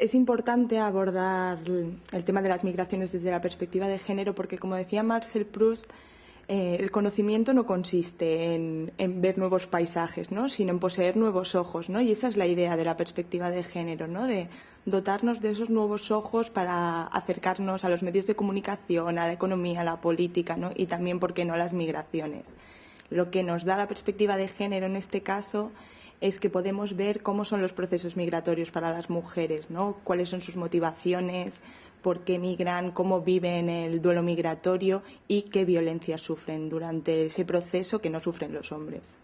es importante abordar el tema de las migraciones desde la perspectiva de género porque, como decía Marcel Proust, eh, el conocimiento no consiste en, ver nuevos paisajes, ¿no? sino en poseer nuevos ojos. ¿no? Y esa es la idea de la perspectiva de género, ¿no? de dotarnos de esos nuevos ojos para acercarnos a los medios de comunicación, a la economía, a la política ¿no? y también, ¿por qué no?, a las migraciones. Lo que nos da la perspectiva de género en este caso es que podemos ver cómo son los procesos migratorios para las mujeres, ¿no? cuáles son sus motivaciones, por qué migran, cómo viven el duelo migratorio y qué violencia sufren durante ese proceso que no sufren los hombres.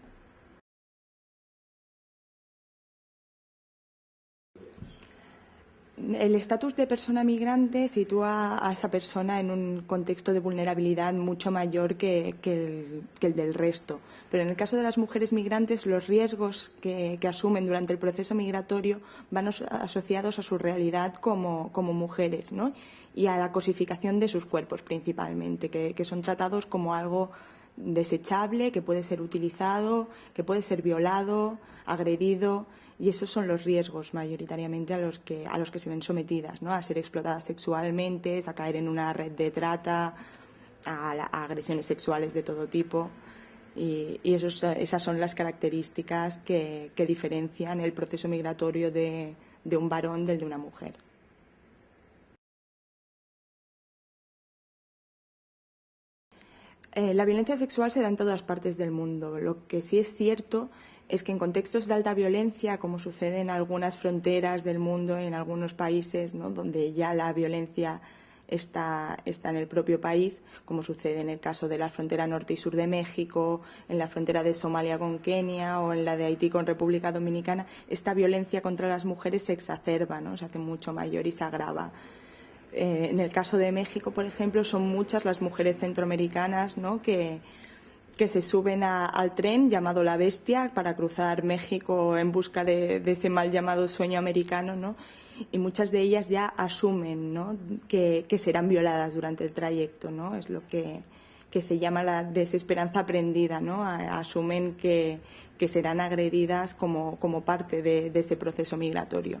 El estatus de persona migrante sitúa a esa persona en un contexto de vulnerabilidad mucho mayor que, el, del resto. Pero en el caso de las mujeres migrantes, los riesgos que, asumen durante el proceso migratorio van asociados a su realidad como, mujeres y a la cosificación de sus cuerpos principalmente, que son tratados como algo desechable, que puede ser utilizado, que puede ser violado, agredido y esos son los riesgos mayoritariamente a los que, a los que se ven sometidas, ¿no? a ser explotadas sexualmente, a caer en una red de trata, a, agresiones sexuales de todo tipo. Y, esas son las características que, diferencian el proceso migratorio de, un varón del de una mujer. Eh, la violencia sexual se da en todas partes del mundo. Lo que sí es cierto es que en contextos de alta violencia, como sucede en algunas fronteras del mundo, en algunos países donde ya la violencia está, está, en el propio país, como sucede en el caso de la frontera norte y sur de México, en la frontera de Somalia con Kenia o en la de Haití con República Dominicana, esta violencia contra las mujeres se exacerba, ¿no? se hace mucho mayor y se agrava. Eh, en el caso de México, por ejemplo, son muchas las mujeres centroamericanas que, se suben al tren llamado La Bestia para cruzar México en busca de, ese mal llamado sueño americano, ¿no? Y muchas de ellas ya asumen. Que, serán violadas durante el trayecto, ¿no? Es lo que, se llama la desesperanza aprendida, ¿no? asumen que, serán agredidas como, parte de ese proceso migratorio.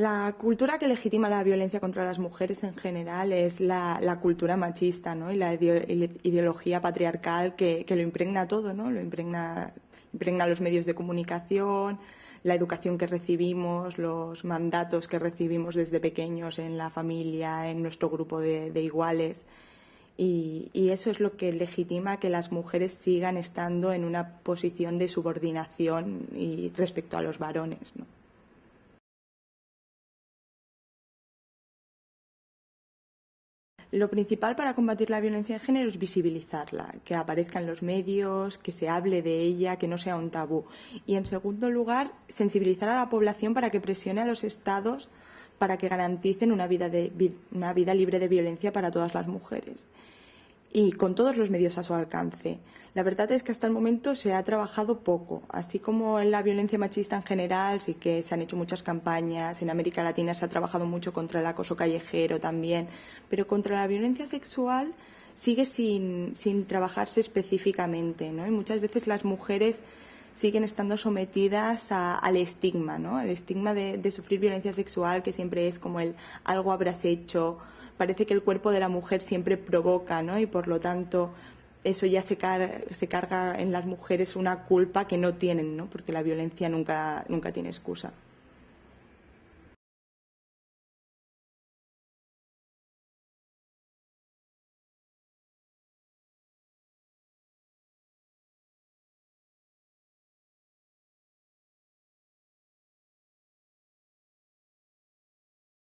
La cultura que legitima la violencia contra las mujeres en general es la, cultura machista ¿no? y la ideología patriarcal que, lo impregna todo, ¿no? lo impregna, impregna los medios de comunicación, la educación que recibimos, los mandatos que recibimos desde pequeños en la familia, en nuestro grupo de, iguales. Y, eso es lo que legitima que las mujeres sigan estando en una posición de subordinación y respecto a los varones. ¿no? Lo principal para combatir la violencia de género es visibilizarla, que aparezca en los medios, que se hable de ella, que no sea un tabú. Y, en segundo lugar, sensibilizar a la población para que presione a los Estados para que garanticen una vida, una vida libre de violencia para todas las mujeres y con todos los medios a su alcance. La verdad es que hasta el momento se ha trabajado poco, así como en la violencia machista en general, sí que se han hecho muchas campañas, en América Latina se ha trabajado mucho contra el acoso callejero también, pero contra la violencia sexual sigue sin, trabajarse específicamente, ¿no? Y muchas veces las mujeres siguen estando sometidas al estigma, ¿no? Al estigma de, de, sufrir violencia sexual, que siempre es como el algo habrás hecho, parece que el cuerpo de la mujer siempre provoca, ¿no? Y por lo tanto eso ya se, se carga en las mujeres una culpa que no tienen, ¿no? Porque la violencia nunca, nunca tiene excusa.